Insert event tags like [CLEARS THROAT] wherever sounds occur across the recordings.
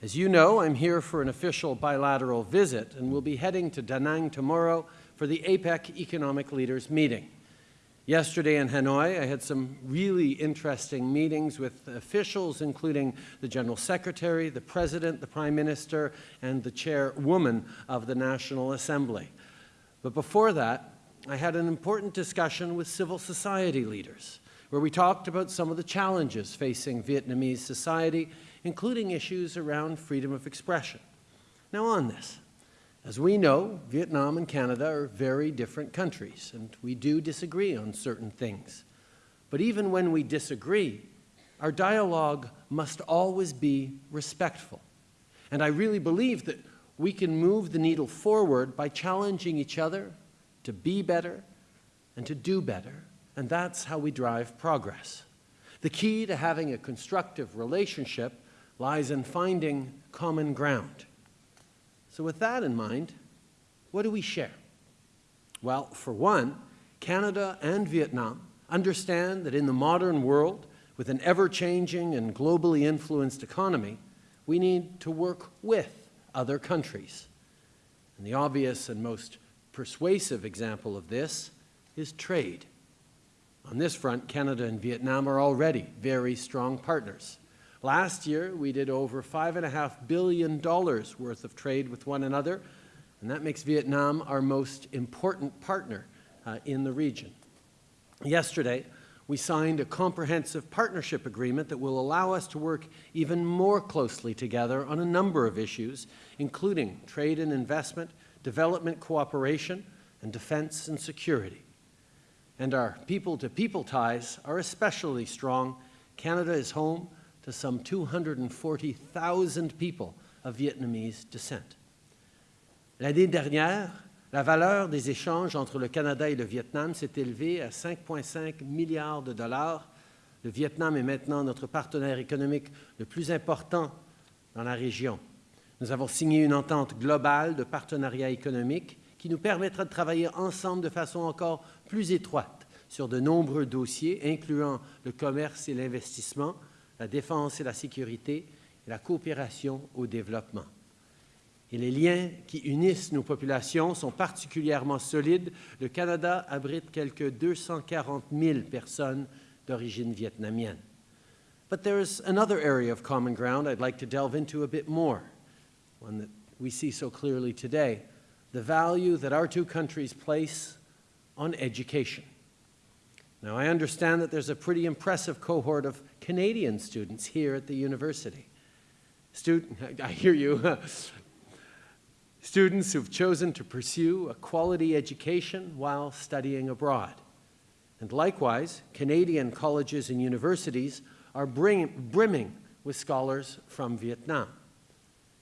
As you know, I'm here for an official bilateral visit and will be heading to Da Nang tomorrow for the APEC Economic Leaders meeting. Yesterday in Hanoi, I had some really interesting meetings with officials, including the General Secretary, the President, the Prime Minister, and the Chairwoman of the National Assembly. But before that, I had an important discussion with civil society leaders, where we talked about some of the challenges facing Vietnamese society, including issues around freedom of expression. Now on this, as we know, Vietnam and Canada are very different countries, and we do disagree on certain things. But even when we disagree, our dialogue must always be respectful. And I really believe that we can move the needle forward by challenging each other to be better and to do better, and that's how we drive progress. The key to having a constructive relationship lies in finding common ground. So with that in mind, what do we share? Well, for one, Canada and Vietnam understand that in the modern world, with an ever-changing and globally influenced economy, we need to work with other countries. And the obvious and most persuasive example of this is trade. On this front, Canada and Vietnam are already very strong partners. Last year, we did over $5.5 billion worth of trade with one another, and that makes Vietnam our most important partner uh, in the region. Yesterday, we signed a comprehensive partnership agreement that will allow us to work even more closely together on a number of issues, including trade and investment, development cooperation, and defense and security. And our people-to-people -people ties are especially strong. Canada is home to some 240,000 people of Vietnamese descent. L'année dernière, la valeur des échanges entre le Canada et le Vietnam s'est élevée à 5,5 milliards de dollars. Le Vietnam est maintenant notre partenaire économique le plus important dans la région. Nous avons signé une entente globale de partenariat économique qui nous permettra de travailler ensemble de façon encore plus étroite sur de nombreux dossiers, incluant le commerce et l'investissement, la défense et la sécurité, et la coopération au développement. Et les liens qui unissent nos populations sont particulièrement solides. Le Canada abrite quelques 240 000 personnes d'origine vietnamienne. But there is another area of common ground I'd like to delve into a bit more, one that we see so clearly today, the value that our two countries place on education. Now, I understand that there's a pretty impressive cohort of Canadian students here at the university. Student, [LAUGHS] I hear you. [LAUGHS] students who've chosen to pursue a quality education while studying abroad. And likewise, Canadian colleges and universities are bring, brimming with scholars from Vietnam.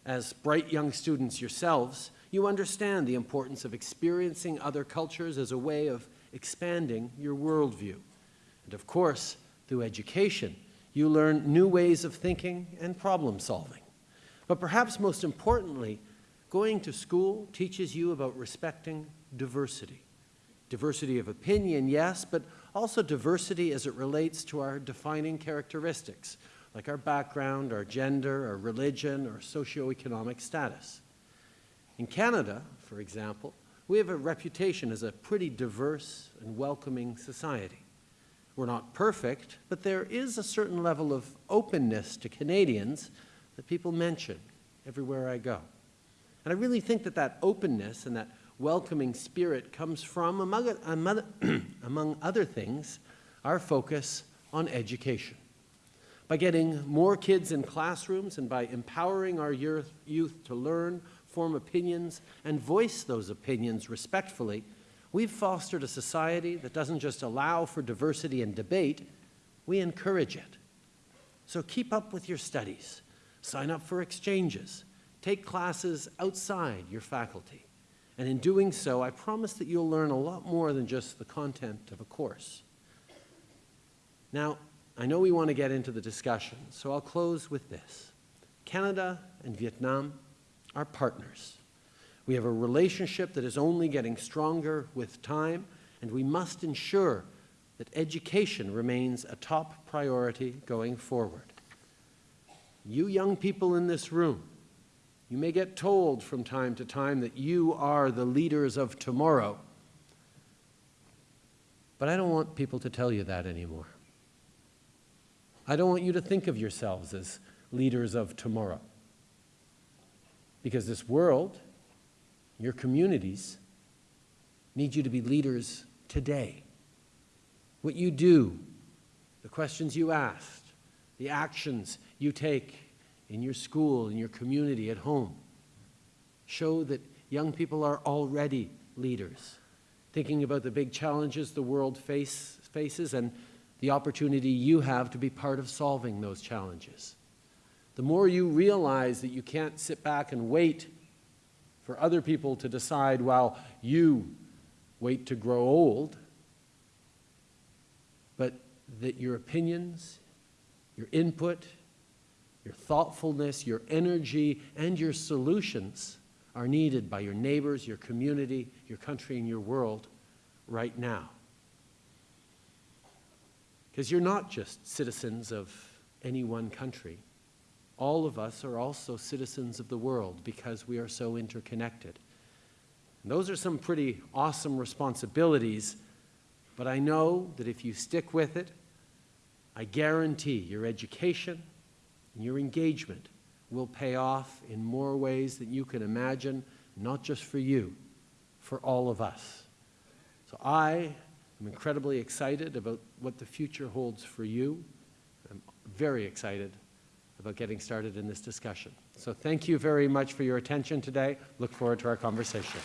As bright young students yourselves, you understand the importance of experiencing other cultures as a way of expanding your worldview. And of course, through education, you learn new ways of thinking and problem solving. But perhaps most importantly, going to school teaches you about respecting diversity. Diversity of opinion, yes, but also diversity as it relates to our defining characteristics, like our background, our gender, our religion, or socioeconomic status. In Canada, for example, we have a reputation as a pretty diverse and welcoming society. We're not perfect, but there is a certain level of openness to Canadians that people mention everywhere I go. And I really think that that openness and that welcoming spirit comes from, among, [CLEARS THROAT] other things, our focus on education. By getting more kids in classrooms and by empowering our youth, to learn form opinions, and voice those opinions respectfully, we've fostered a society that doesn't just allow for diversity and debate, we encourage it. So keep up with your studies, sign up for exchanges, take classes outside your faculty. And in doing so, I promise that you'll learn a lot more than just the content of a course. Now, I know we want to get into the discussion, so I'll close with this. Canada and Vietnam are partners. We have a relationship that is only getting stronger with time, and we must ensure that education remains a top priority going forward. you young people in this room, you may get told from time to time that you are the leaders of tomorrow. But I don't want people to tell you that anymore. I don't want you to think of yourselves as leaders of tomorrow. Because this world, your communities, need you to be leaders today. What you do, the questions you ask, the actions you take in your school, in your community, at home, show that young people are already leaders, thinking about the big challenges the world face, faces and the opportunity you have to be part of solving those challenges. The more you realize that you can't sit back and wait for other people to decide while you wait to grow old, but that your opinions, your input, your thoughtfulness, your energy, and your solutions are needed by your neighbors, your community, your country, and your world right now. Because you're not just citizens of any one country. All of us are also citizens of the world because we are so interconnected. And those are some pretty awesome responsibilities, but I know that if you stick with it, I guarantee your education and your engagement will pay off in more ways than you can imagine, not just for you, for all of us. So I I'm incredibly excited about what the future holds for you. I'm very excited about getting started in this discussion. So thank you very much for your attention today. Look forward to our conversation.